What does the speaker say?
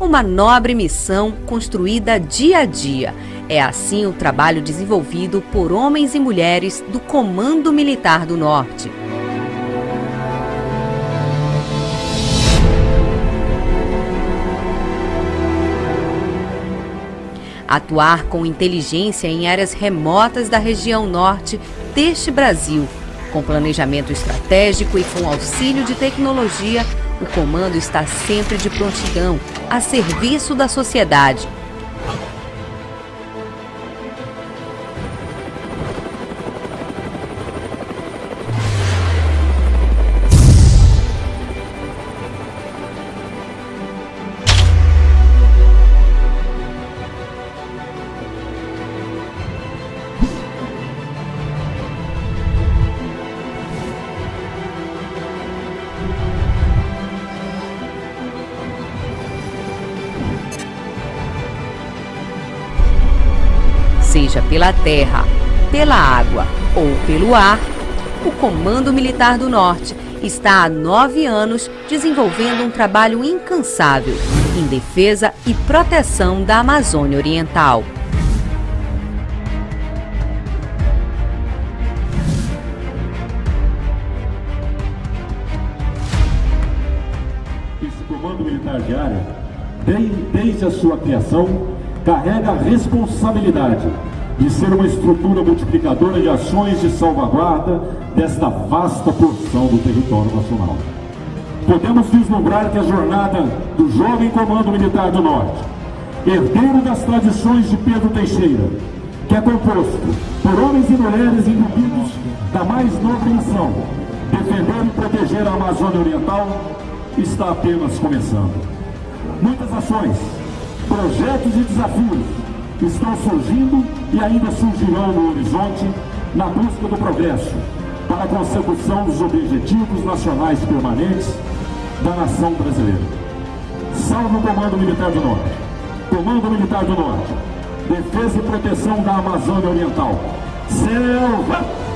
uma nobre missão construída dia a dia. É assim o trabalho desenvolvido por homens e mulheres do Comando Militar do Norte. atuar com inteligência em áreas remotas da região norte deste Brasil. Com planejamento estratégico e com auxílio de tecnologia, o comando está sempre de prontidão, a serviço da sociedade, seja pela terra, pela água ou pelo ar, o Comando Militar do Norte está há nove anos desenvolvendo um trabalho incansável em defesa e proteção da Amazônia Oriental. Esse Comando Militar de Área, desde a sua criação, carrega a responsabilidade de ser uma estrutura multiplicadora de ações de salvaguarda desta vasta porção do território nacional. Podemos vislumbrar que a jornada do jovem Comando Militar do Norte, herdeiro das tradições de Pedro Teixeira, que é composto por homens e mulheres imbuídos da mais nobre missão, defender e proteger a Amazônia Oriental, está apenas começando. Muitas ações, projetos e desafios estão surgindo e ainda surgirão no horizonte na busca do progresso para a consecução dos objetivos nacionais permanentes da nação brasileira. Salve o Comando Militar do Norte, Comando Militar do Norte, Defesa e Proteção da Amazônia Oriental. Selva!